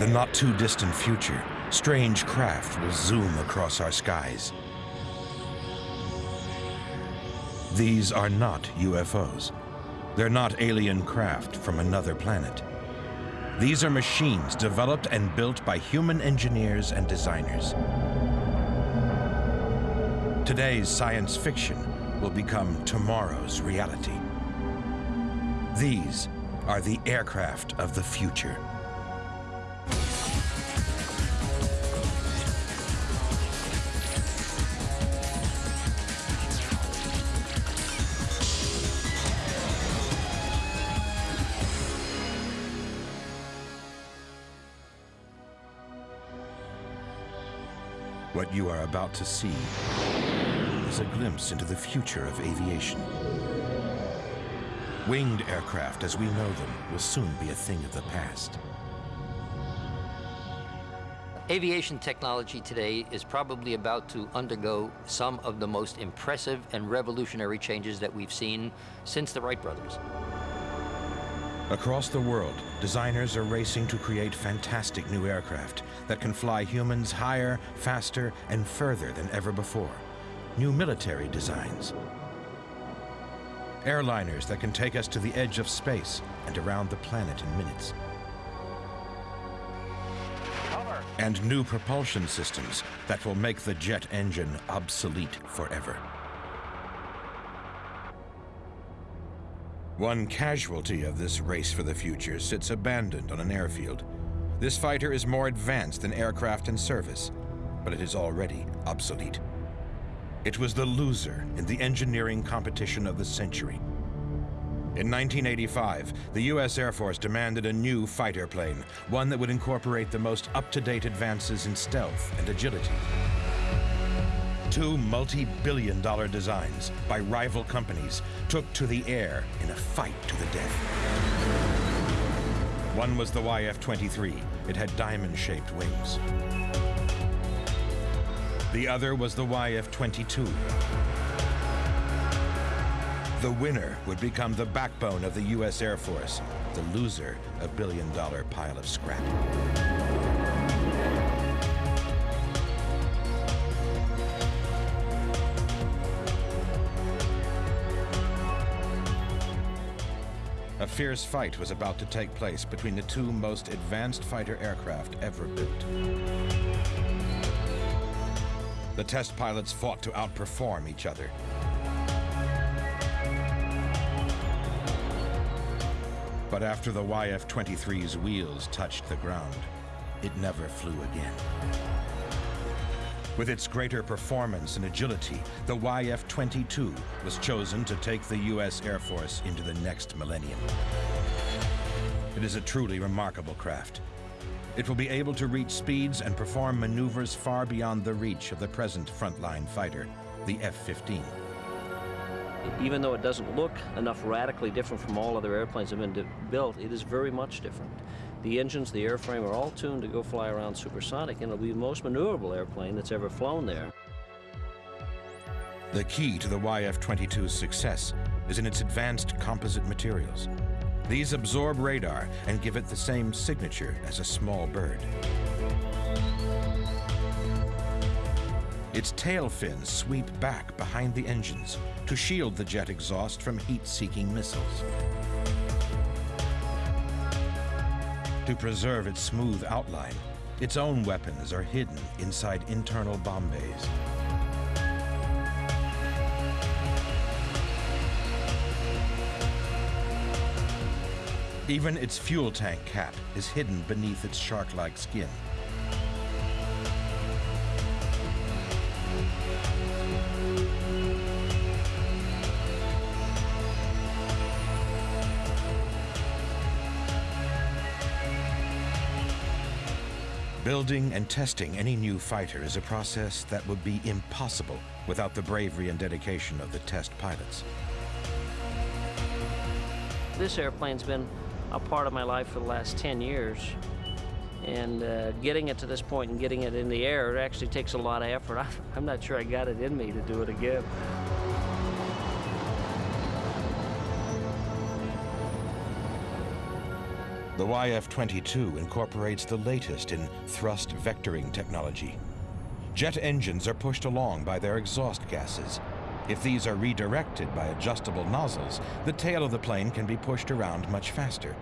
the not too distant future, strange craft will zoom across our skies. These are not UFOs. They're not alien craft from another planet. These are machines developed and built by human engineers and designers. Today's science fiction will become tomorrow's reality. These are the aircraft of the future. You are about to see is a glimpse into the future of aviation. Winged aircraft as we know them will soon be a thing of the past. Aviation technology today is probably about to undergo some of the most impressive and revolutionary changes that we've seen since the Wright brothers. Across the world, designers are racing to create fantastic new aircraft that can fly humans higher, faster, and further than ever before. New military designs. Airliners that can take us to the edge of space and around the planet in minutes. And new propulsion systems that will make the jet engine obsolete forever. One casualty of this race for the future sits abandoned on an airfield. This fighter is more advanced than aircraft in service, but it is already obsolete. It was the loser in the engineering competition of the century. In 1985, the U.S. Air Force demanded a new fighter plane, one that would incorporate the most up-to-date advances in stealth and agility. Two multi-billion dollar designs by rival companies took to the air in a fight to the death. One was the YF-23. It had diamond-shaped wings. The other was the YF-22. The winner would become the backbone of the U.S. Air Force, the loser a billion-dollar pile of scrap. Fierce fight was about to take place between the two most advanced fighter aircraft ever built. The test pilots fought to outperform each other. But after the YF-23's wheels touched the ground, it never flew again. With its greater performance and agility, the YF-22 was chosen to take the U.S. Air Force into the next millennium. It is a truly remarkable craft. It will be able to reach speeds and perform maneuvers far beyond the reach of the present frontline fighter, the F-15. Even though it doesn't look enough radically different from all other airplanes that have been built, it is very much different. The engines, the airframe are all tuned to go fly around supersonic, and it'll be the most maneuverable airplane that's ever flown there. The key to the YF-22's success is in its advanced composite materials. These absorb radar and give it the same signature as a small bird. Its tail fins sweep back behind the engines to shield the jet exhaust from heat-seeking missiles. To preserve its smooth outline, its own weapons are hidden inside internal bomb bays. Even its fuel tank cap is hidden beneath its shark-like skin. Building and testing any new fighter is a process that would be impossible without the bravery and dedication of the test pilots. This airplane's been a part of my life for the last 10 years. And uh, getting it to this point and getting it in the air, it actually takes a lot of effort. I'm not sure I got it in me to do it again. The YF-22 incorporates the latest in thrust vectoring technology. Jet engines are pushed along by their exhaust gases. If these are redirected by adjustable nozzles, the tail of the plane can be pushed around much faster.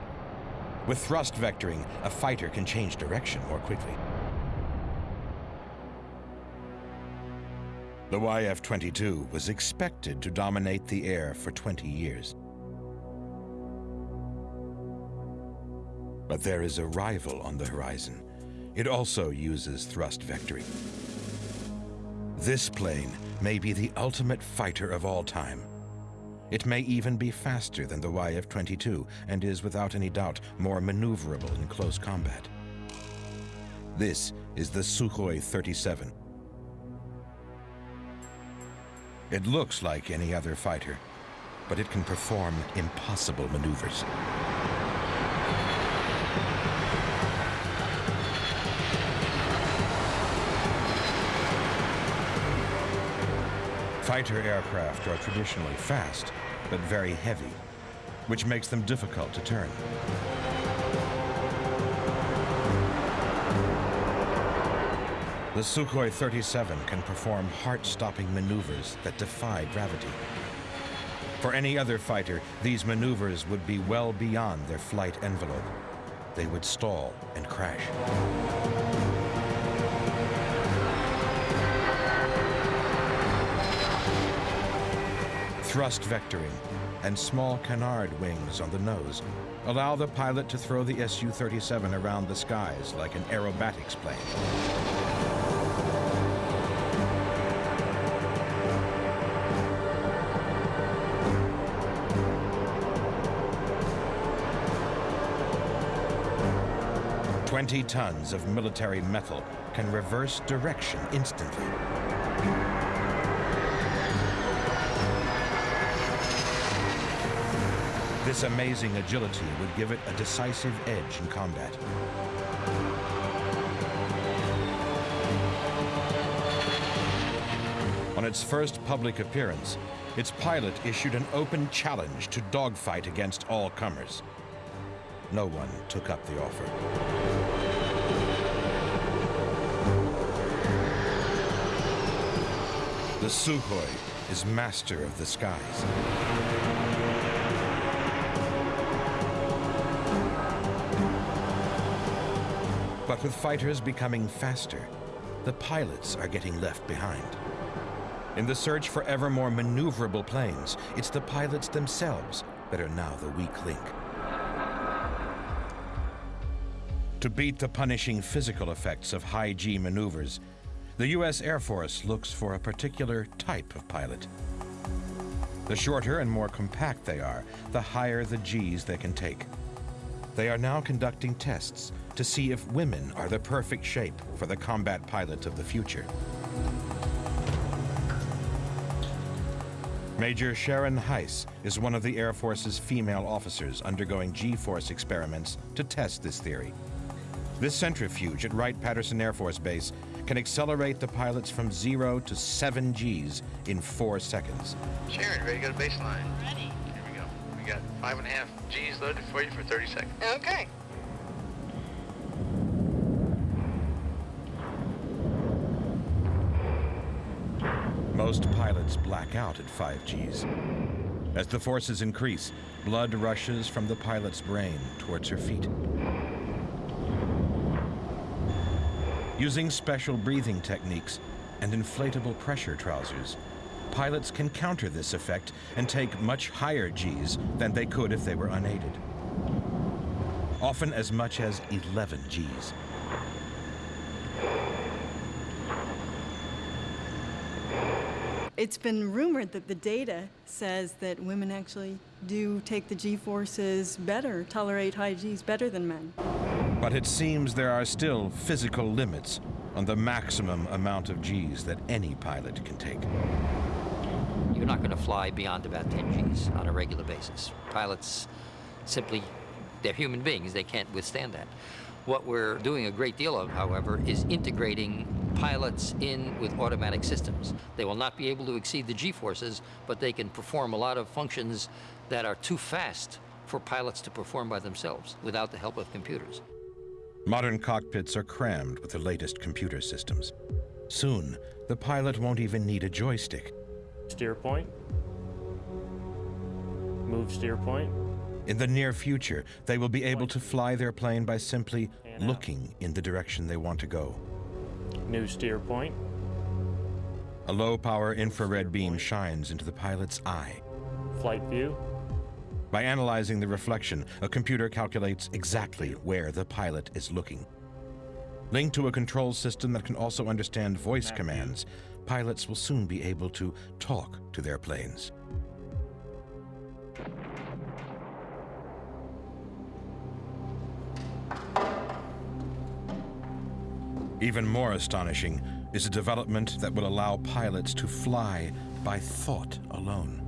With thrust vectoring, a fighter can change direction more quickly. The YF-22 was expected to dominate the air for 20 years. But there is a rival on the horizon. It also uses thrust vectoring. This plane may be the ultimate fighter of all time. It may even be faster than the YF-22 and is without any doubt more maneuverable in close combat. This is the Sukhoi 37. It looks like any other fighter, but it can perform impossible maneuvers. Fighter aircraft are traditionally fast, but very heavy, which makes them difficult to turn. The Sukhoi 37 can perform heart-stopping maneuvers that defy gravity. For any other fighter, these maneuvers would be well beyond their flight envelope. They would stall and crash. Thrust vectoring and small canard wings on the nose allow the pilot to throw the Su-37 around the skies like an aerobatics plane. Twenty tons of military metal can reverse direction instantly. This amazing agility would give it a decisive edge in combat. On its first public appearance, its pilot issued an open challenge to dogfight against all comers. No one took up the offer. The Sukhoi is master of the skies. But with fighters becoming faster, the pilots are getting left behind. In the search for ever more maneuverable planes, it's the pilots themselves that are now the weak link. To beat the punishing physical effects of high G maneuvers, the U.S. Air Force looks for a particular type of pilot. The shorter and more compact they are, the higher the Gs they can take. They are now conducting tests to see if women are the perfect shape for the combat pilot of the future. Major Sharon Heiss is one of the Air Force's female officers undergoing G-force experiments to test this theory. This centrifuge at Wright-Patterson Air Force Base can accelerate the pilots from zero to seven Gs in four seconds. Sharon, ready to go to baseline? Ready. Five and a half G's loaded for you for 30 seconds. Okay. Most pilots black out at 5 Gs. As the forces increase, blood rushes from the pilot's brain towards her feet. Using special breathing techniques and inflatable pressure trousers, pilots can counter this effect and take much higher Gs than they could if they were unaided. Often as much as 11 Gs. It's been rumored that the data says that women actually do take the G-forces better, tolerate high Gs better than men. But it seems there are still physical limits on the maximum amount of Gs that any pilot can take. You're not going to fly beyond about 10 Gs on a regular basis. Pilots simply, they're human beings, they can't withstand that. What we're doing a great deal of, however, is integrating pilots in with automatic systems. They will not be able to exceed the G-forces, but they can perform a lot of functions that are too fast for pilots to perform by themselves without the help of computers. Modern cockpits are crammed with the latest computer systems. Soon, the pilot won't even need a joystick. Steer point. Move steer point. In the near future, they will be able to fly their plane by simply looking in the direction they want to go. New steer point. A low-power infrared beam shines into the pilot's eye. Flight view. By analyzing the reflection, a computer calculates exactly where the pilot is looking. Linked to a control system that can also understand voice commands, pilots will soon be able to talk to their planes. Even more astonishing is a development that will allow pilots to fly by thought alone.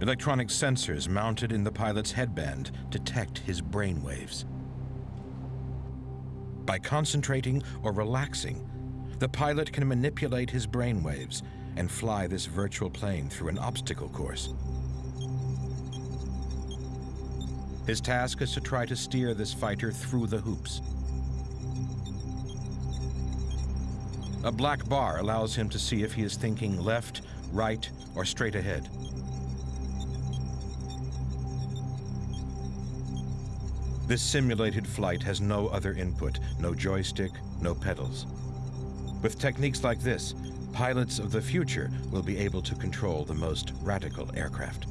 Electronic sensors mounted in the pilot's headband detect his brain waves. By concentrating or relaxing, the pilot can manipulate his brain waves and fly this virtual plane through an obstacle course. His task is to try to steer this fighter through the hoops. A black bar allows him to see if he is thinking left, right, or straight ahead. This simulated flight has no other input, no joystick, no pedals. With techniques like this, pilots of the future will be able to control the most radical aircraft.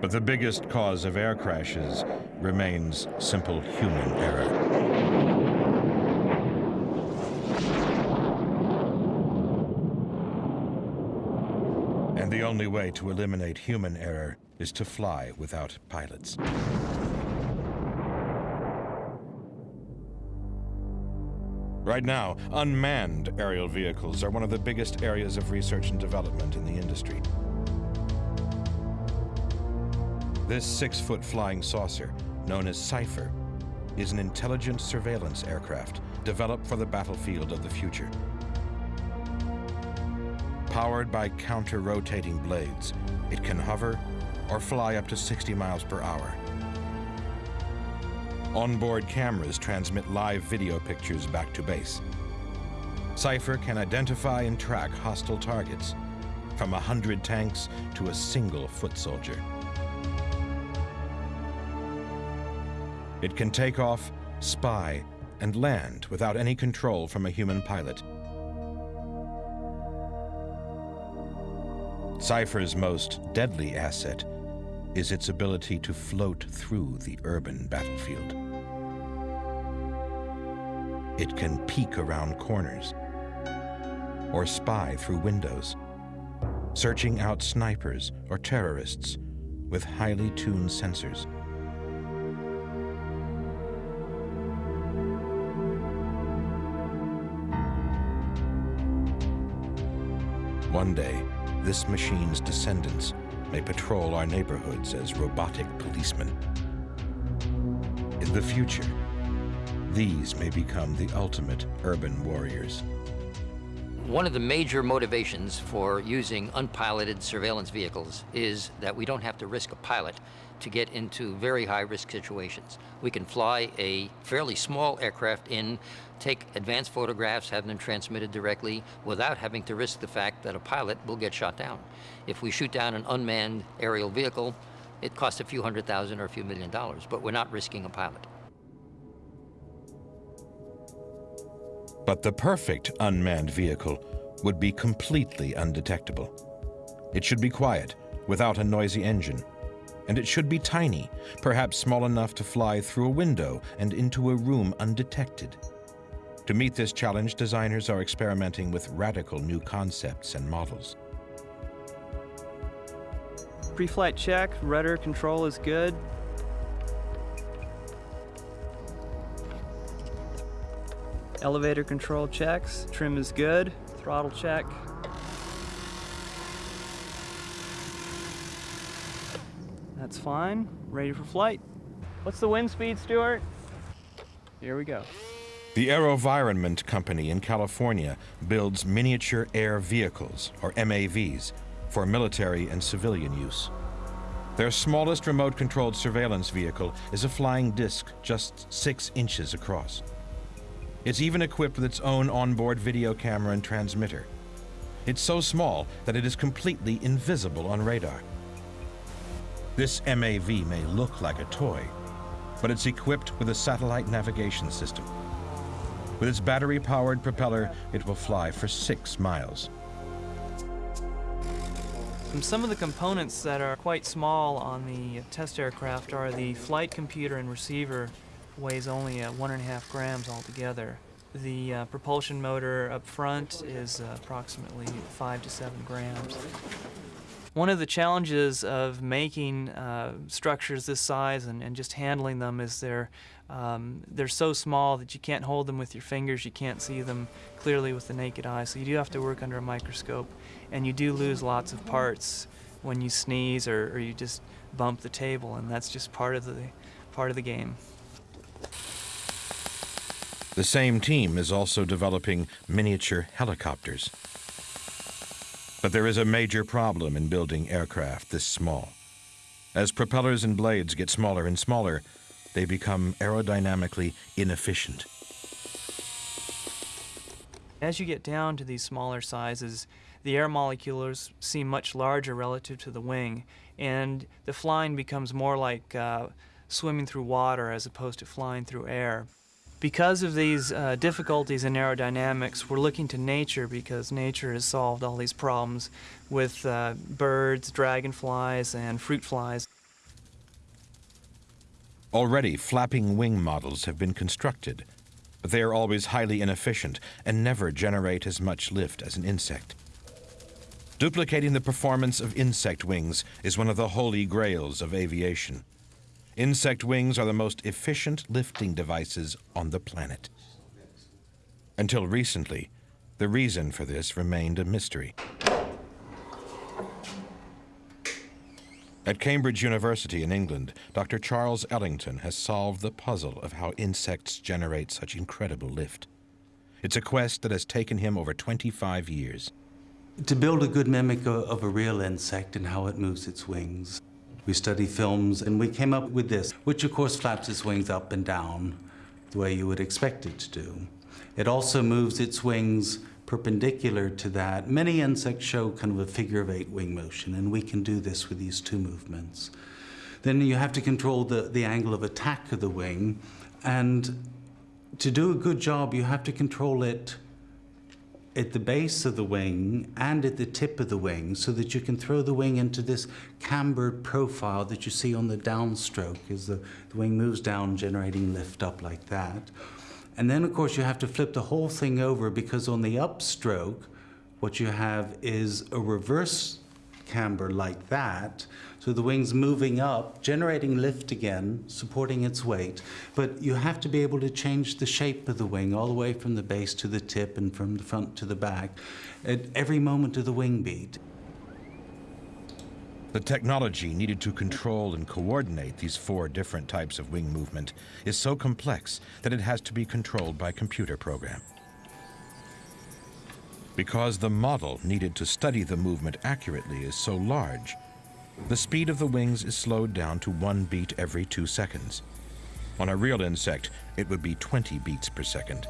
But the biggest cause of air crashes remains simple human error. Only way to eliminate human error is to fly without pilots. Right now, unmanned aerial vehicles are one of the biggest areas of research and development in the industry. This six-foot flying saucer, known as Cypher, is an intelligent surveillance aircraft developed for the battlefield of the future. Powered by counter-rotating blades, it can hover or fly up to 60 miles per hour. Onboard cameras transmit live video pictures back to base. Cypher can identify and track hostile targets, from a hundred tanks to a single foot soldier. It can take off, spy, and land without any control from a human pilot. Cypher's most deadly asset is its ability to float through the urban battlefield. It can peek around corners or spy through windows, searching out snipers or terrorists with highly tuned sensors. One day, this machine's descendants may patrol our neighborhoods as robotic policemen. In the future, these may become the ultimate urban warriors. One of the major motivations for using unpiloted surveillance vehicles is that we don't have to risk a pilot to get into very high risk situations. We can fly a fairly small aircraft in, take advanced photographs, have them transmitted directly without having to risk the fact that a pilot will get shot down. If we shoot down an unmanned aerial vehicle, it costs a few hundred thousand or a few million dollars, but we're not risking a pilot. But the perfect unmanned vehicle would be completely undetectable. It should be quiet, without a noisy engine. And it should be tiny, perhaps small enough to fly through a window and into a room undetected. To meet this challenge, designers are experimenting with radical new concepts and models. Pre-flight check, rudder control is good. Elevator control checks, trim is good, throttle check. That's fine, ready for flight. What's the wind speed, Stuart? Here we go. The AeroVironment Company in California builds miniature air vehicles, or MAVs, for military and civilian use. Their smallest remote controlled surveillance vehicle is a flying disc just six inches across. It's even equipped with its own onboard video camera and transmitter. It's so small that it is completely invisible on radar. This MAV may look like a toy, but it's equipped with a satellite navigation system. With its battery-powered propeller, it will fly for six miles. Some of the components that are quite small on the test aircraft are the flight computer and receiver weighs only uh, one and a half grams altogether. The uh, propulsion motor up front is uh, approximately five to seven grams. One of the challenges of making uh, structures this size and, and just handling them is they're, um, they're so small that you can't hold them with your fingers, you can't see them clearly with the naked eye, so you do have to work under a microscope, and you do lose lots of parts when you sneeze or, or you just bump the table, and that's just part of the, part of the game. The same team is also developing miniature helicopters. But there is a major problem in building aircraft this small. As propellers and blades get smaller and smaller, they become aerodynamically inefficient. As you get down to these smaller sizes, the air molecules seem much larger relative to the wing, and the flying becomes more like uh, swimming through water as opposed to flying through air. Because of these uh, difficulties in aerodynamics, we're looking to nature because nature has solved all these problems with uh, birds, dragonflies, and fruit flies. Already, flapping wing models have been constructed, but they are always highly inefficient and never generate as much lift as an insect. Duplicating the performance of insect wings is one of the holy grails of aviation. Insect wings are the most efficient lifting devices on the planet. Until recently, the reason for this remained a mystery. At Cambridge University in England, Dr. Charles Ellington has solved the puzzle of how insects generate such incredible lift. It's a quest that has taken him over 25 years. To build a good mimic of a real insect and how it moves its wings, we study films and we came up with this, which of course flaps its wings up and down the way you would expect it to do. It also moves its wings perpendicular to that. Many insects show kind of a figure of eight wing motion, and we can do this with these two movements. Then you have to control the, the angle of attack of the wing, and to do a good job, you have to control it at the base of the wing and at the tip of the wing so that you can throw the wing into this cambered profile that you see on the downstroke as the, the wing moves down, generating lift up like that. And then, of course, you have to flip the whole thing over because on the upstroke, what you have is a reverse camber like that. So the wing's moving up, generating lift again, supporting its weight. But you have to be able to change the shape of the wing all the way from the base to the tip and from the front to the back at every moment of the wing beat. The technology needed to control and coordinate these four different types of wing movement is so complex that it has to be controlled by computer program. Because the model needed to study the movement accurately is so large, the speed of the wings is slowed down to one beat every two seconds. On a real insect, it would be 20 beats per second.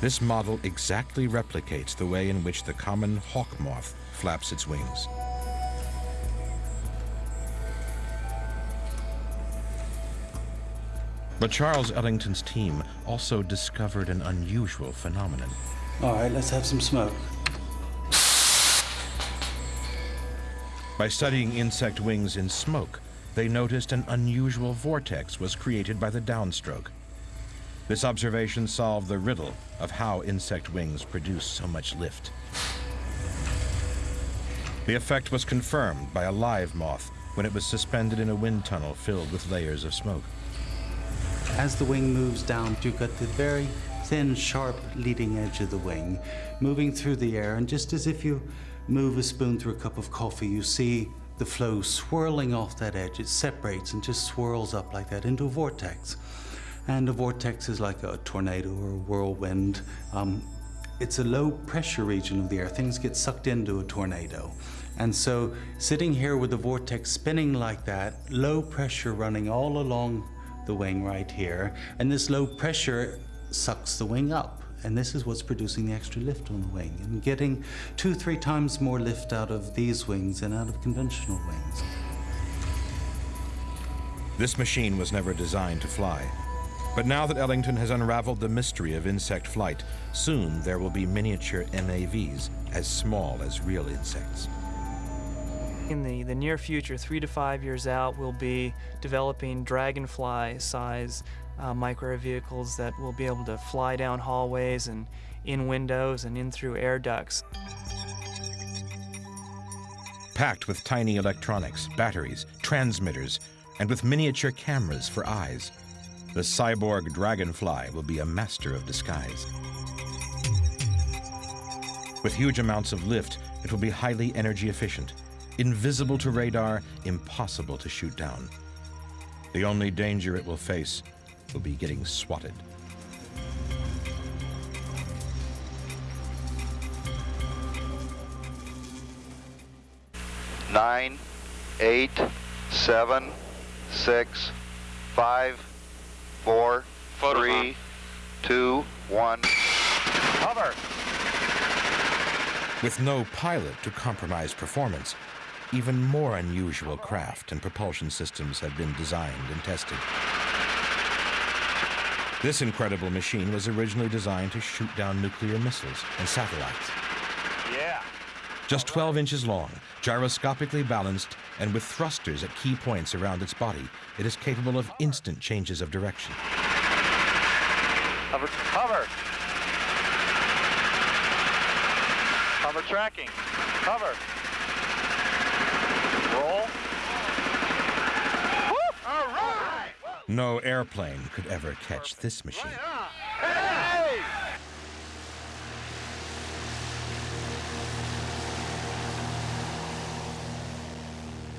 This model exactly replicates the way in which the common hawk moth flaps its wings. But Charles Ellington's team also discovered an unusual phenomenon. All right, let's have some smoke. By studying insect wings in smoke, they noticed an unusual vortex was created by the downstroke. This observation solved the riddle of how insect wings produce so much lift. The effect was confirmed by a live moth when it was suspended in a wind tunnel filled with layers of smoke. As the wing moves down, you've got the very thin, sharp leading edge of the wing moving through the air, and just as if you move a spoon through a cup of coffee, you see the flow swirling off that edge. It separates and just swirls up like that into a vortex. And a vortex is like a tornado or a whirlwind. Um, it's a low pressure region of the air. Things get sucked into a tornado. And so sitting here with the vortex spinning like that, low pressure running all along the wing right here, and this low pressure sucks the wing up. And this is what's producing the extra lift on the wing and getting two, three times more lift out of these wings than out of conventional wings. This machine was never designed to fly. But now that Ellington has unraveled the mystery of insect flight, soon there will be miniature MAVs as small as real insects. In the, the near future, three to five years out, we'll be developing dragonfly size uh, micro vehicles that will be able to fly down hallways and in windows and in through air ducts. Packed with tiny electronics, batteries, transmitters, and with miniature cameras for eyes, the cyborg dragonfly will be a master of disguise. With huge amounts of lift, it will be highly energy efficient, invisible to radar, impossible to shoot down. The only danger it will face will be getting swatted. Nine, eight, seven, six, five, four, Photos three, on. two, one. Cover. With no pilot to compromise performance, even more unusual craft and propulsion systems have been designed and tested. This incredible machine was originally designed to shoot down nuclear missiles and satellites. Yeah. Just 12 inches long, gyroscopically balanced, and with thrusters at key points around its body, it is capable of instant changes of direction. Cover. Cover. Cover tracking. Cover. Roll. All right. No airplane could ever catch this machine.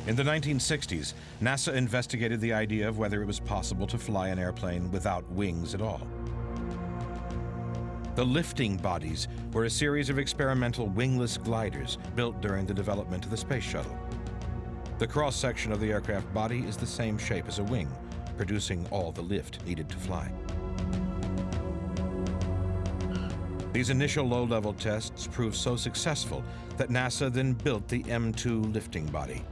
In the 1960s, NASA investigated the idea of whether it was possible to fly an airplane without wings at all. The lifting bodies were a series of experimental wingless gliders built during the development of the space shuttle. The cross-section of the aircraft body is the same shape as a wing, producing all the lift needed to fly. These initial low-level tests proved so successful that NASA then built the M2 lifting body.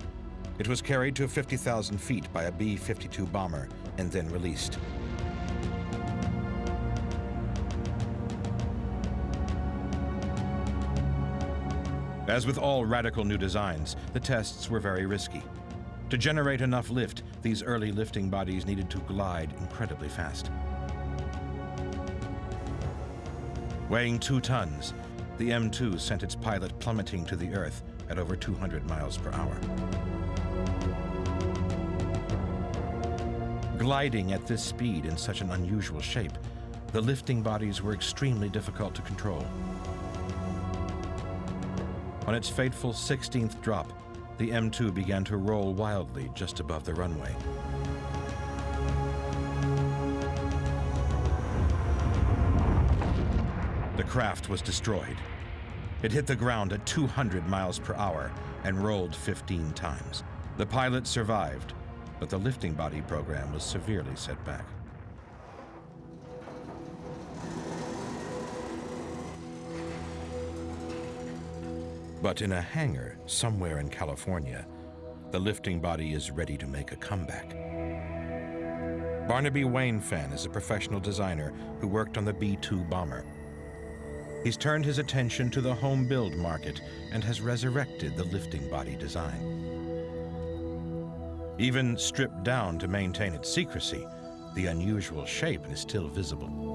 It was carried to 50,000 feet by a B-52 bomber and then released. As with all radical new designs, the tests were very risky. To generate enough lift, these early lifting bodies needed to glide incredibly fast. Weighing two tons, the M2 sent its pilot plummeting to the Earth at over 200 miles per hour. Gliding at this speed in such an unusual shape, the lifting bodies were extremely difficult to control. On its fateful 16th drop, the M2 began to roll wildly just above the runway. The craft was destroyed. It hit the ground at 200 miles per hour and rolled 15 times. The pilot survived, but the lifting body program was severely set back. But in a hangar somewhere in California, the lifting body is ready to make a comeback. Barnaby Wainfan is a professional designer who worked on the B-2 bomber. He's turned his attention to the home build market and has resurrected the lifting body design. Even stripped down to maintain its secrecy, the unusual shape is still visible.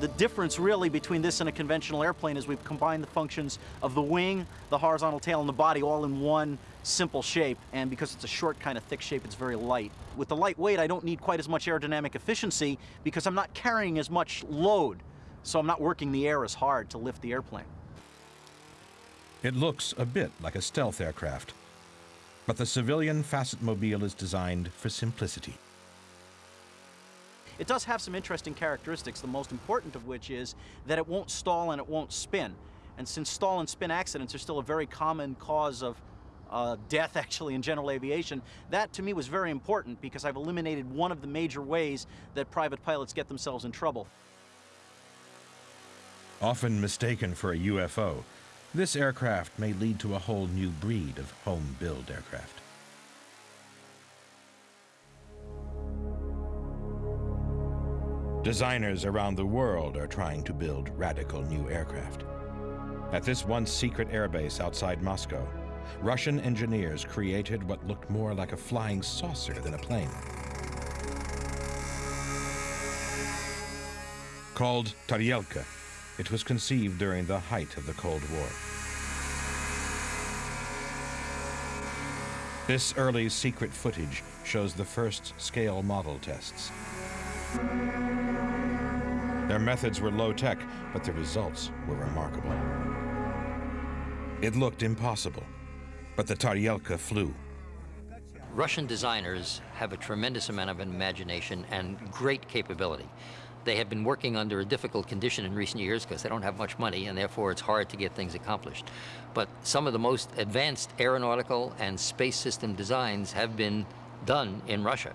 The difference really between this and a conventional airplane is we've combined the functions of the wing, the horizontal tail, and the body all in one simple shape. And because it's a short kind of thick shape, it's very light. With the lightweight, I don't need quite as much aerodynamic efficiency because I'm not carrying as much load. So I'm not working the air as hard to lift the airplane. It looks a bit like a stealth aircraft, but the civilian Facet Mobile is designed for simplicity. It does have some interesting characteristics, the most important of which is that it won't stall and it won't spin. And since stall and spin accidents are still a very common cause of uh, death actually in general aviation, that to me was very important because I've eliminated one of the major ways that private pilots get themselves in trouble. Often mistaken for a UFO, this aircraft may lead to a whole new breed of home-build aircraft. Designers around the world are trying to build radical new aircraft. At this once secret airbase outside Moscow, Russian engineers created what looked more like a flying saucer than a plane. Called Taryelka, it was conceived during the height of the Cold War. This early secret footage shows the first scale model tests. Their methods were low-tech, but the results were remarkable. It looked impossible, but the Taryelka flew. Russian designers have a tremendous amount of imagination and great capability. They have been working under a difficult condition in recent years because they don't have much money and therefore it's hard to get things accomplished. But some of the most advanced aeronautical and space system designs have been done in Russia.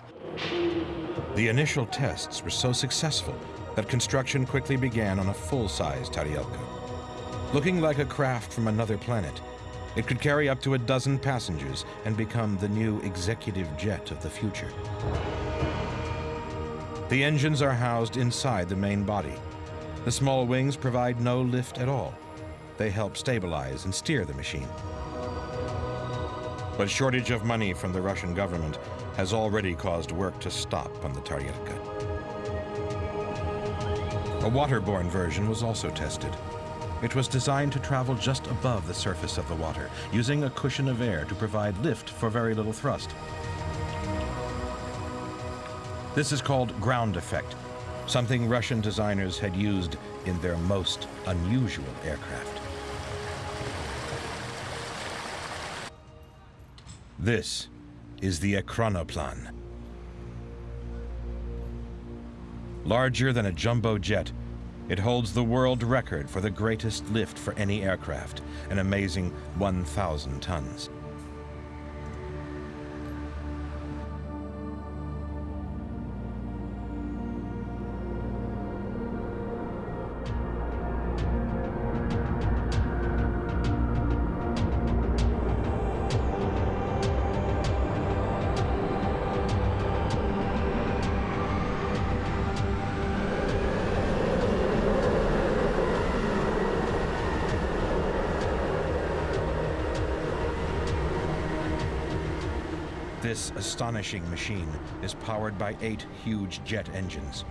The initial tests were so successful that construction quickly began on a full-size Taryelka. Looking like a craft from another planet, it could carry up to a dozen passengers and become the new executive jet of the future. The engines are housed inside the main body. The small wings provide no lift at all. They help stabilize and steer the machine. But shortage of money from the Russian government has already caused work to stop on the Taryelka. A waterborne version was also tested. It was designed to travel just above the surface of the water, using a cushion of air to provide lift for very little thrust. This is called ground effect, something Russian designers had used in their most unusual aircraft. This is the Ekranoplan. Larger than a jumbo jet, it holds the world record for the greatest lift for any aircraft, an amazing 1,000 tons. This astonishing machine is powered by eight huge jet engines.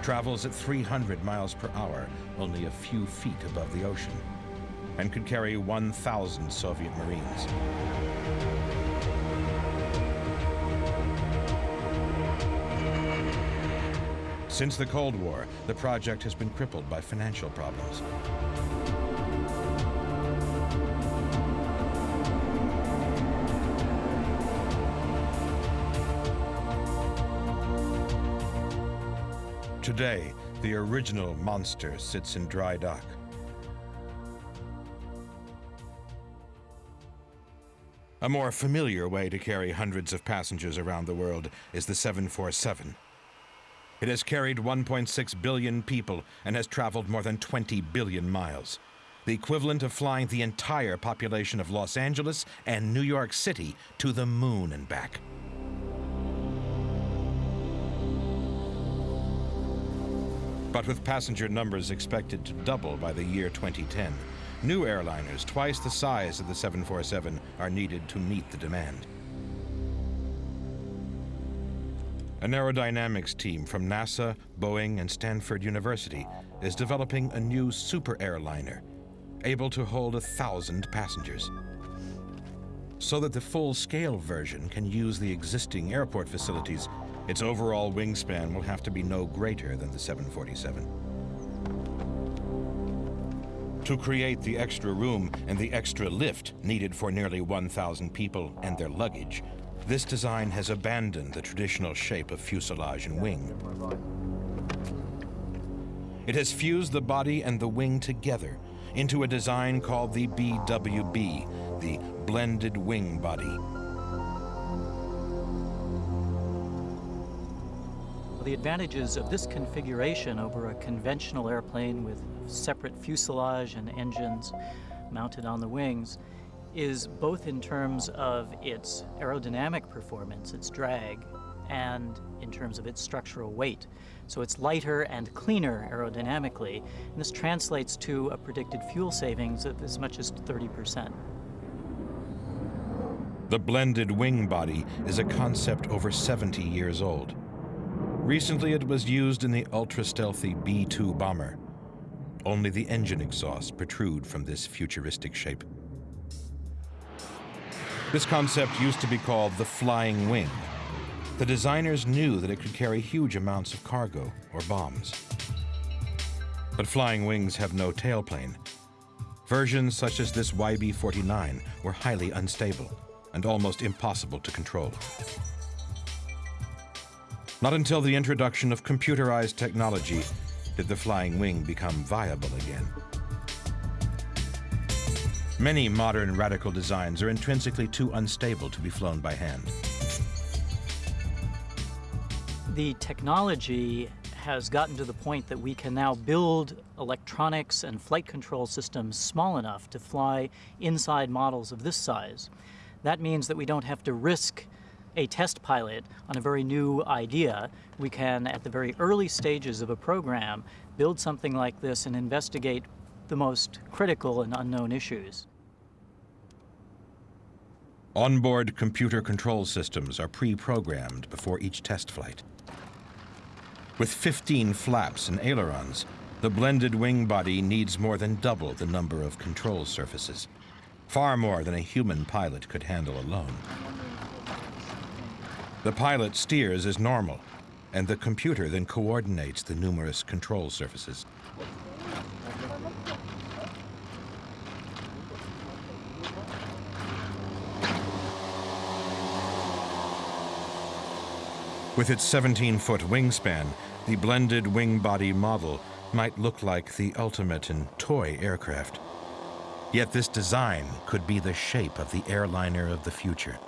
Travels at 300 miles per hour, only a few feet above the ocean, and could carry 1,000 Soviet Marines. Since the Cold War, the project has been crippled by financial problems. Today, the original monster sits in dry dock. A more familiar way to carry hundreds of passengers around the world is the 747. It has carried 1.6 billion people and has traveled more than 20 billion miles, the equivalent of flying the entire population of Los Angeles and New York City to the moon and back. But with passenger numbers expected to double by the year 2010, new airliners twice the size of the 747 are needed to meet the demand. An aerodynamics team from NASA, Boeing, and Stanford University is developing a new super airliner, able to hold a thousand passengers. So that the full-scale version can use the existing airport facilities its overall wingspan will have to be no greater than the 747. To create the extra room and the extra lift needed for nearly 1,000 people and their luggage, this design has abandoned the traditional shape of fuselage and wing. It has fused the body and the wing together into a design called the BWB, the Blended Wing Body. The advantages of this configuration over a conventional airplane with separate fuselage and engines mounted on the wings is both in terms of its aerodynamic performance, its drag, and in terms of its structural weight. So it's lighter and cleaner aerodynamically, and this translates to a predicted fuel savings of as much as 30%. The blended wing body is a concept over 70 years old. Recently, it was used in the ultra-stealthy B-2 bomber. Only the engine exhausts protrude from this futuristic shape. This concept used to be called the flying wing. The designers knew that it could carry huge amounts of cargo or bombs. But flying wings have no tailplane. Versions such as this YB-49 were highly unstable and almost impossible to control. Not until the introduction of computerized technology did the flying wing become viable again. Many modern radical designs are intrinsically too unstable to be flown by hand. The technology has gotten to the point that we can now build electronics and flight control systems small enough to fly inside models of this size. That means that we don't have to risk a test pilot on a very new idea. We can, at the very early stages of a program, build something like this and investigate the most critical and unknown issues. Onboard computer control systems are pre-programmed before each test flight. With 15 flaps and ailerons, the blended wing body needs more than double the number of control surfaces, far more than a human pilot could handle alone. The pilot steers as normal, and the computer then coordinates the numerous control surfaces. With its 17-foot wingspan, the blended wing body model might look like the ultimate in toy aircraft. Yet this design could be the shape of the airliner of the future.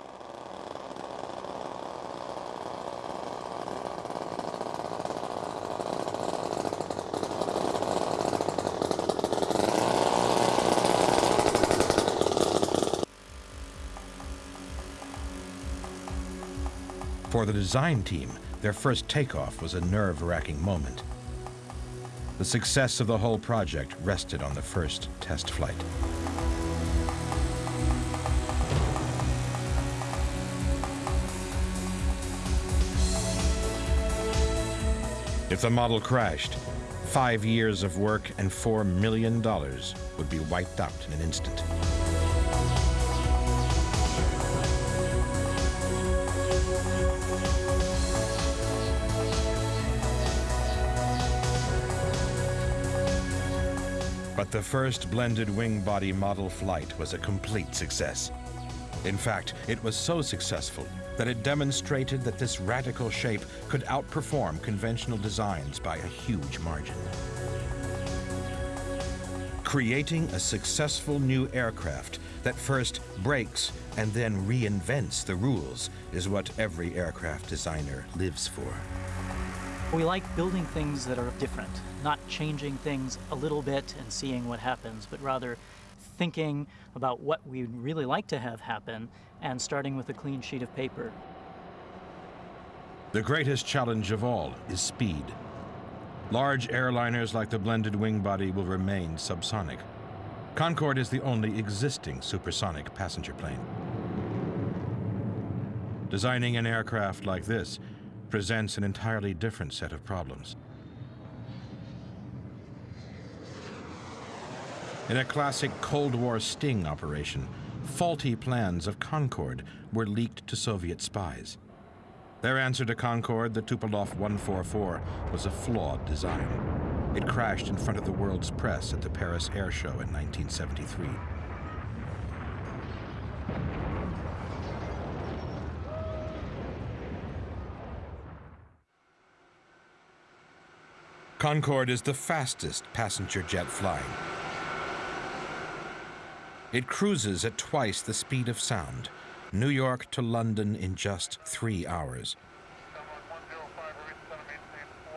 For the design team, their first takeoff was a nerve-wracking moment. The success of the whole project rested on the first test flight. If the model crashed, five years of work and $4 million would be wiped out in an instant. But the first blended wing body model flight was a complete success. In fact, it was so successful that it demonstrated that this radical shape could outperform conventional designs by a huge margin. Creating a successful new aircraft that first breaks and then reinvents the rules is what every aircraft designer lives for. We like building things that are different, not changing things a little bit and seeing what happens, but rather thinking about what we'd really like to have happen and starting with a clean sheet of paper. The greatest challenge of all is speed. Large airliners like the blended wing body will remain subsonic. Concorde is the only existing supersonic passenger plane. Designing an aircraft like this presents an entirely different set of problems. In a classic Cold War sting operation, faulty plans of Concorde were leaked to Soviet spies. Their answer to Concorde, the Tupolev 144, was a flawed design. It crashed in front of the world's press at the Paris Air Show in 1973. Concorde is the fastest passenger jet flying. It cruises at twice the speed of sound, New York to London in just three hours.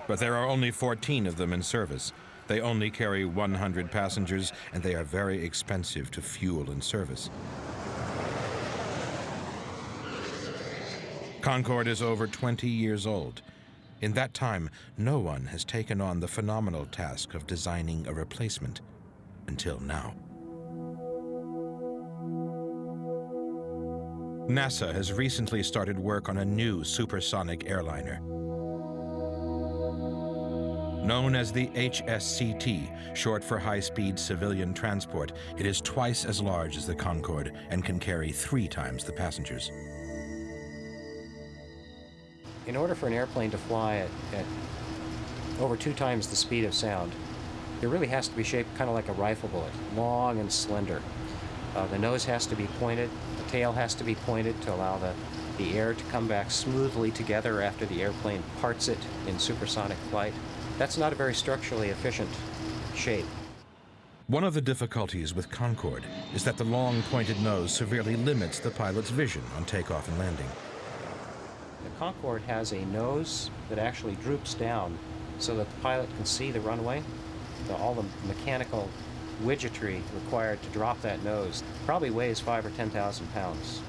But there are only 14 of them in service. They only carry 100 passengers, and they are very expensive to fuel and service. Concorde is over 20 years old. In that time, no one has taken on the phenomenal task of designing a replacement until now. NASA has recently started work on a new supersonic airliner. Known as the HSCT, short for high-speed civilian transport, it is twice as large as the Concorde and can carry three times the passengers. In order for an airplane to fly at, at over two times the speed of sound, it really has to be shaped kind of like a rifle bullet, long and slender. Uh, the nose has to be pointed, the tail has to be pointed to allow the, the air to come back smoothly together after the airplane parts it in supersonic flight. That's not a very structurally efficient shape. One of the difficulties with Concorde is that the long pointed nose severely limits the pilot's vision on takeoff and landing. The Concorde has a nose that actually droops down so that the pilot can see the runway. The, all the mechanical widgetry required to drop that nose probably weighs five or 10,000 pounds.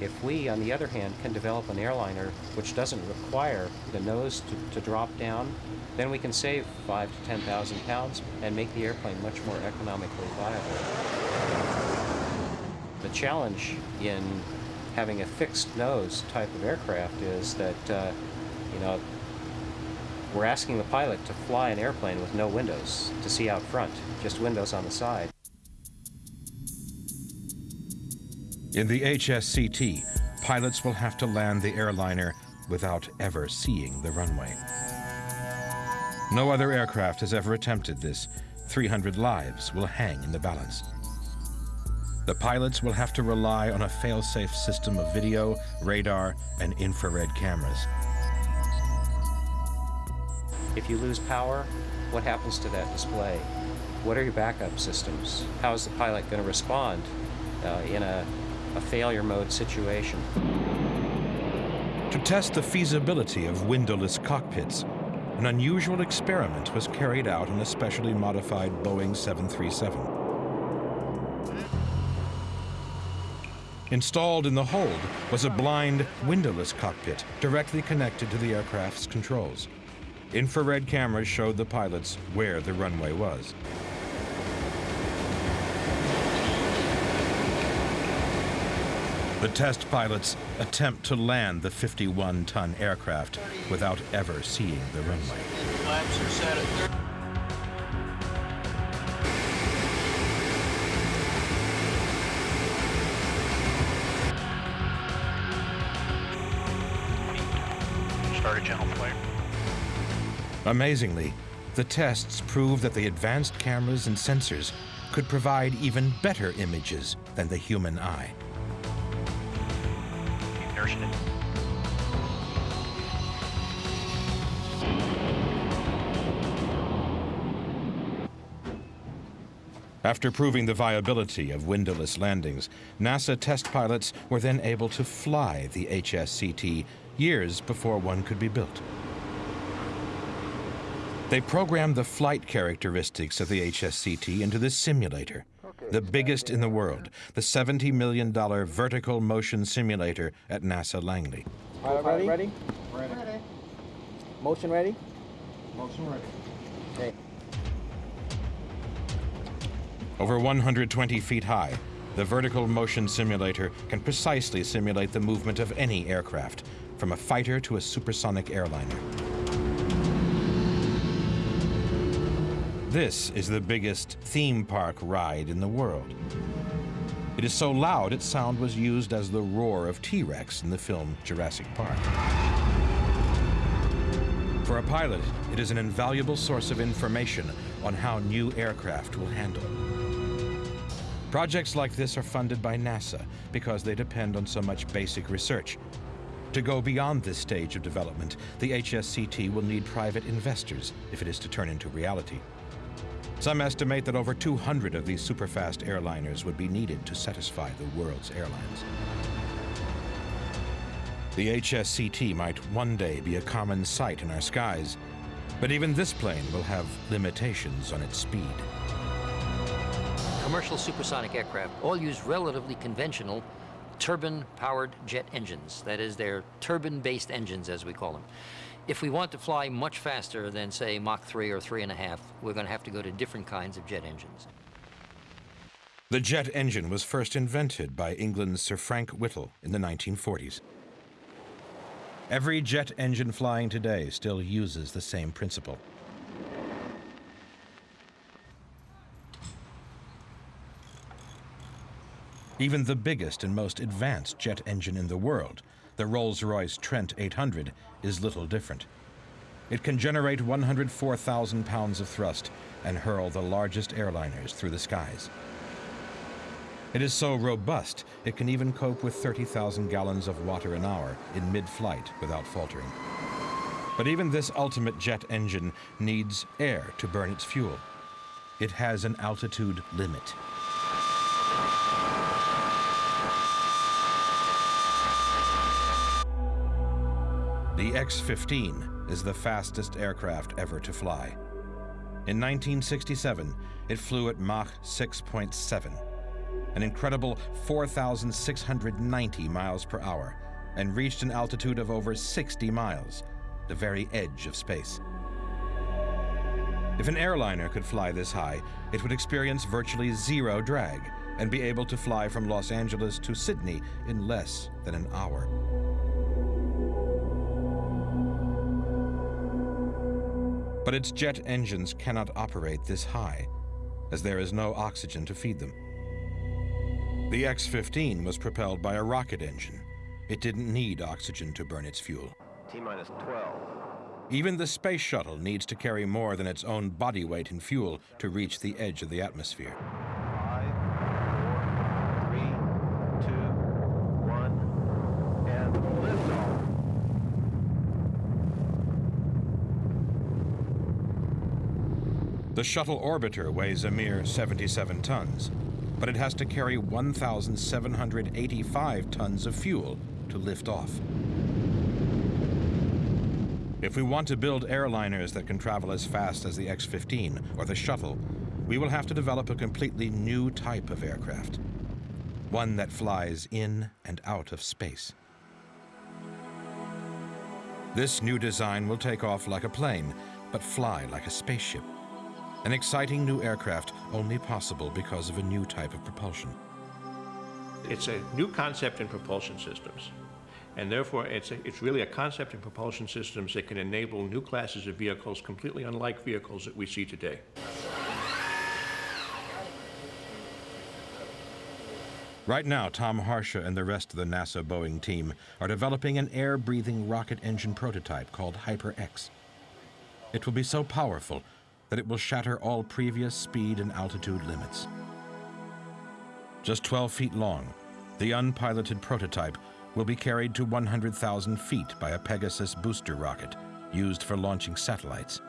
If we, on the other hand, can develop an airliner which doesn't require the nose to, to drop down, then we can save five to 10,000 pounds and make the airplane much more economically viable. The challenge in having a fixed nose type of aircraft is that, uh, you know, we're asking the pilot to fly an airplane with no windows to see out front, just windows on the side. In the HSCT, pilots will have to land the airliner without ever seeing the runway. No other aircraft has ever attempted this. 300 lives will hang in the balance. The pilots will have to rely on a fail-safe system of video, radar, and infrared cameras. If you lose power, what happens to that display? What are your backup systems? How is the pilot going to respond uh, in a, a failure mode situation? To test the feasibility of windowless cockpits, an unusual experiment was carried out on a specially modified Boeing 737. Installed in the hold was a blind, windowless cockpit directly connected to the aircraft's controls. Infrared cameras showed the pilots where the runway was. The test pilots attempt to land the 51-ton aircraft without ever seeing the runway. Amazingly, the tests prove that the advanced cameras and sensors could provide even better images than the human eye. After proving the viability of windowless landings, NASA test pilots were then able to fly the HSCT years before one could be built. They programmed the flight characteristics of the HSCT into this simulator, the biggest in the world, the $70 million vertical motion simulator at NASA Langley. Pilot ready? Ready? Ready. Motion ready? Motion ready. Okay. Over 120 feet high, the vertical motion simulator can precisely simulate the movement of any aircraft, from a fighter to a supersonic airliner. This is the biggest theme park ride in the world. It is so loud its sound was used as the roar of T-Rex in the film Jurassic Park. For a pilot, it is an invaluable source of information on how new aircraft will handle. Projects like this are funded by NASA because they depend on so much basic research. To go beyond this stage of development, the HSCT will need private investors if it is to turn into reality. Some estimate that over 200 of these superfast airliners would be needed to satisfy the world's airlines. The HSCT might one day be a common sight in our skies, but even this plane will have limitations on its speed. Commercial supersonic aircraft all use relatively conventional turbine-powered jet engines. That is, they're turbine-based engines, as we call them. If we want to fly much faster than, say, Mach 3 or 3.5, we're going to have to go to different kinds of jet engines. The jet engine was first invented by England's Sir Frank Whittle in the 1940s. Every jet engine flying today still uses the same principle. Even the biggest and most advanced jet engine in the world, the Rolls-Royce Trent 800, is little different. It can generate 104,000 pounds of thrust and hurl the largest airliners through the skies. It is so robust, it can even cope with 30,000 gallons of water an hour in mid-flight without faltering. But even this ultimate jet engine needs air to burn its fuel. It has an altitude limit. The X-15 is the fastest aircraft ever to fly. In 1967, it flew at Mach 6.7, an incredible 4,690 miles per hour, and reached an altitude of over 60 miles, the very edge of space. If an airliner could fly this high, it would experience virtually zero drag and be able to fly from Los Angeles to Sydney in less than an hour. But its jet engines cannot operate this high, as there is no oxygen to feed them. The X-15 was propelled by a rocket engine. It didn't need oxygen to burn its fuel. T-minus 12. Even the space shuttle needs to carry more than its own body weight in fuel to reach the edge of the atmosphere. Five, four, three, two, one, and liftoff. The shuttle orbiter weighs a mere 77 tons, but it has to carry 1,785 tons of fuel to lift off. If we want to build airliners that can travel as fast as the X-15 or the shuttle, we will have to develop a completely new type of aircraft. One that flies in and out of space. This new design will take off like a plane, but fly like a spaceship. An exciting new aircraft only possible because of a new type of propulsion. It's a new concept in propulsion systems. And therefore, it's, a, it's really a concept in propulsion systems that can enable new classes of vehicles completely unlike vehicles that we see today. Right now, Tom Harsha and the rest of the NASA Boeing team are developing an air-breathing rocket engine prototype called Hyper-X. It will be so powerful that it will shatter all previous speed and altitude limits. Just 12 feet long, the unpiloted prototype will be carried to 100,000 feet by a Pegasus booster rocket used for launching satellites.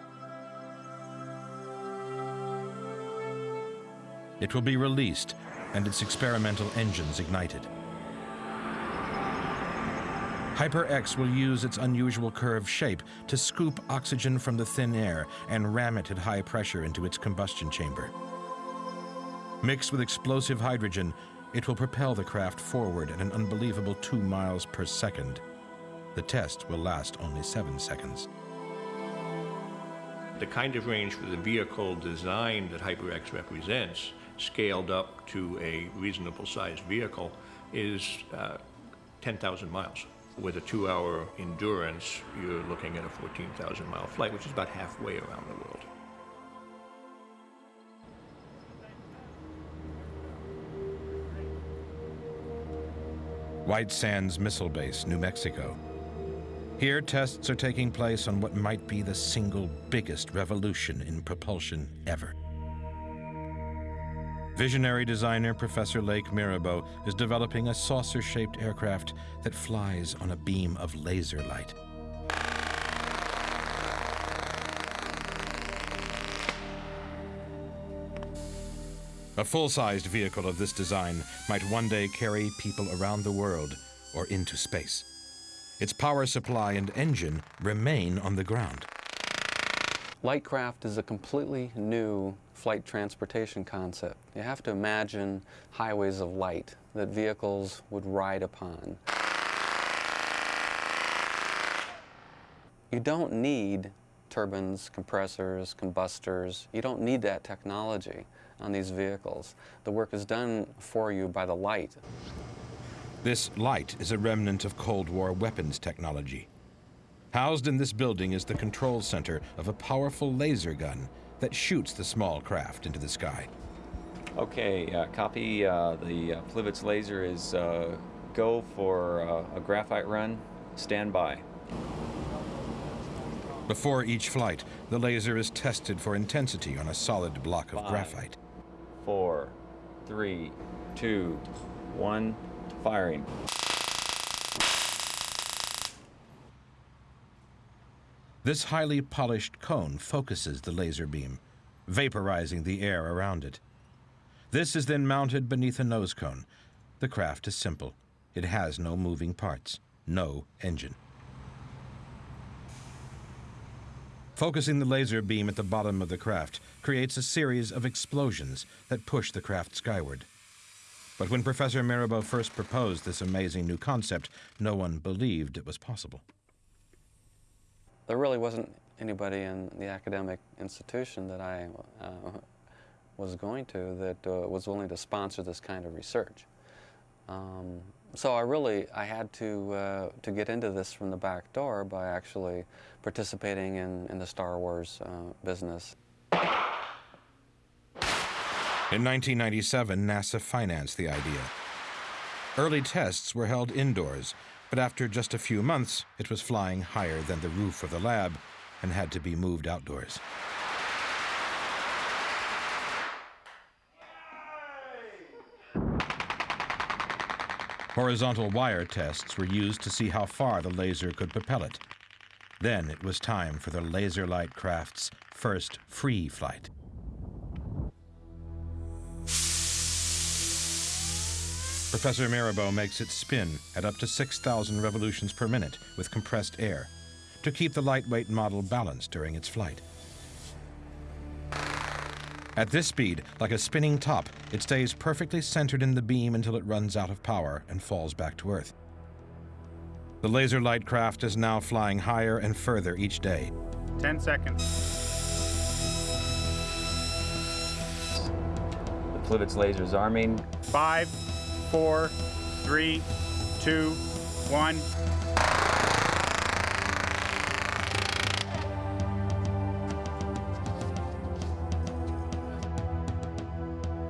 It will be released and its experimental engines ignited. Hyper-X will use its unusual curved shape to scoop oxygen from the thin air and ram it at high pressure into its combustion chamber. Mixed with explosive hydrogen, it will propel the craft forward at an unbelievable two miles per second. The test will last only seven seconds. The kind of range for the vehicle design that HyperX represents, scaled up to a reasonable sized vehicle, is uh, 10,000 miles. With a two hour endurance, you're looking at a 14,000 mile flight, which is about halfway around the world. White Sands Missile Base, New Mexico. Here, tests are taking place on what might be the single biggest revolution in propulsion ever. Visionary designer Professor Leik Myrabo is developing a saucer-shaped aircraft that flies on a beam of laser light. A full-sized vehicle of this design might one day carry people around the world or into space. Its power supply and engine remain on the ground. Lightcraft is a completely new flight transportation concept. You have to imagine highways of light that vehicles would ride upon. You don't need turbines, compressors, combustors. You don't need that technology on these vehicles. The work is done for you by the light. This light is a remnant of Cold War weapons technology. Housed in this building is the control center of a powerful laser gun that shoots the small craft into the sky. Okay, uh, copy. Uh, the uh, Plivets laser is uh, go for uh, a graphite run. Stand by. Before each flight, the laser is tested for intensity on a solid block of Five. graphite. Four, three, two, one, firing. This highly polished cone focuses the laser beam, vaporizing the air around it. This is then mounted beneath a nose cone. The craft is simple. It has no moving parts, no engine. Focusing the laser beam at the bottom of the craft creates a series of explosions that push the craft skyward. But when Professor Myrabo first proposed this amazing new concept, no one believed it was possible. There really wasn't anybody in the academic institution that I uh, was going to that uh, was willing to sponsor this kind of research. Um, so I really, I had to, uh, to get into this from the back door by actually participating in, in the Star Wars uh, business. In 1997, NASA financed the idea. Early tests were held indoors, but after just a few months, it was flying higher than the roof of the lab and had to be moved outdoors. Horizontal wire tests were used to see how far the laser could propel it. Then it was time for the Laser Light craft's first free flight. Professor Myrabo makes it spin at up to 6,000 revolutions per minute with compressed air to keep the lightweight model balanced during its flight. At this speed, like a spinning top, it stays perfectly centered in the beam until it runs out of power and falls back to Earth. The laser light craft is now flying higher and further each day. 10 seconds. The Plivets laser is arming. Five, four, three, two, one.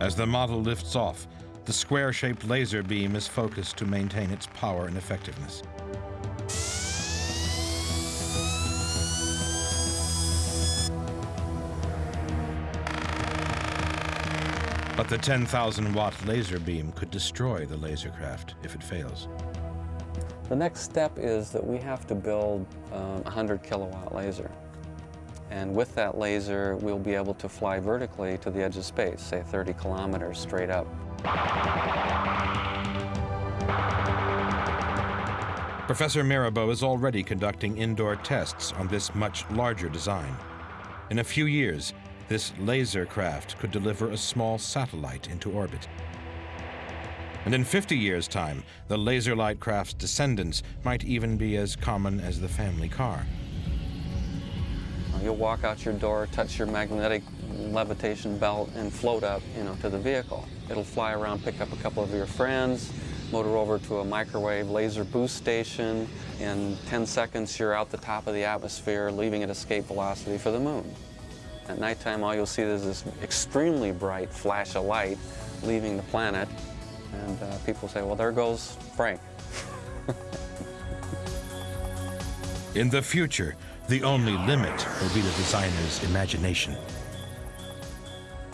As the model lifts off, the square-shaped laser beam is focused to maintain its power and effectiveness. But the 10,000 watt laser beam could destroy the laser craft if it fails. The next step is that we have to build um, a 100 kilowatt laser. And with that laser, we'll be able to fly vertically to the edge of space, say 30 kilometers straight up. Professor Myrabo is already conducting indoor tests on this much larger design. In a few years, this laser craft could deliver a small satellite into orbit. And in 50 years' time, the laser light craft's descendants might even be as common as the family car. You'll walk out your door, touch your magnetic levitation belt, and float up, you know, to the vehicle. It'll fly around, pick up a couple of your friends, motor over to a microwave laser boost station. In 10 seconds, you're out the top of the atmosphere, leaving at escape velocity for the moon. At nighttime, all you'll see is this extremely bright flash of light leaving the planet. And uh, people say, well, there goes Frank. In the future, the only limit will be the designer's imagination.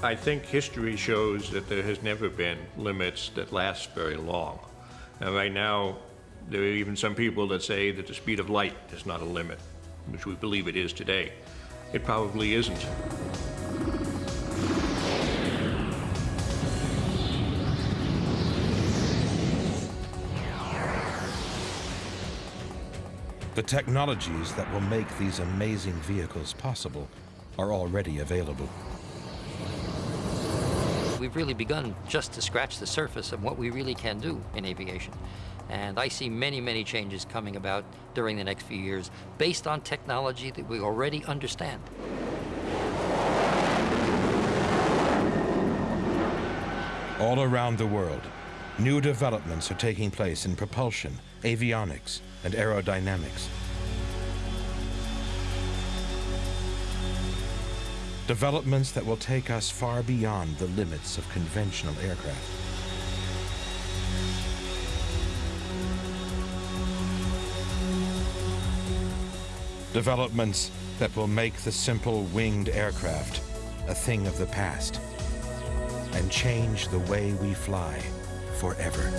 I think history shows that there has never been limits that last very long. And right now, there are even some people that say that the speed of light is not a limit, which we believe it is today. It probably isn't. The technologies that will make these amazing vehicles possible are already available. We've really begun just to scratch the surface of what we really can do in aviation. And I see many, many changes coming about during the next few years based on technology that we already understand. All around the world, new developments are taking place in propulsion, avionics, and aerodynamics. Developments that will take us far beyond the limits of conventional aircraft. Developments that will make the simple winged aircraft a thing of the past and change the way we fly forever.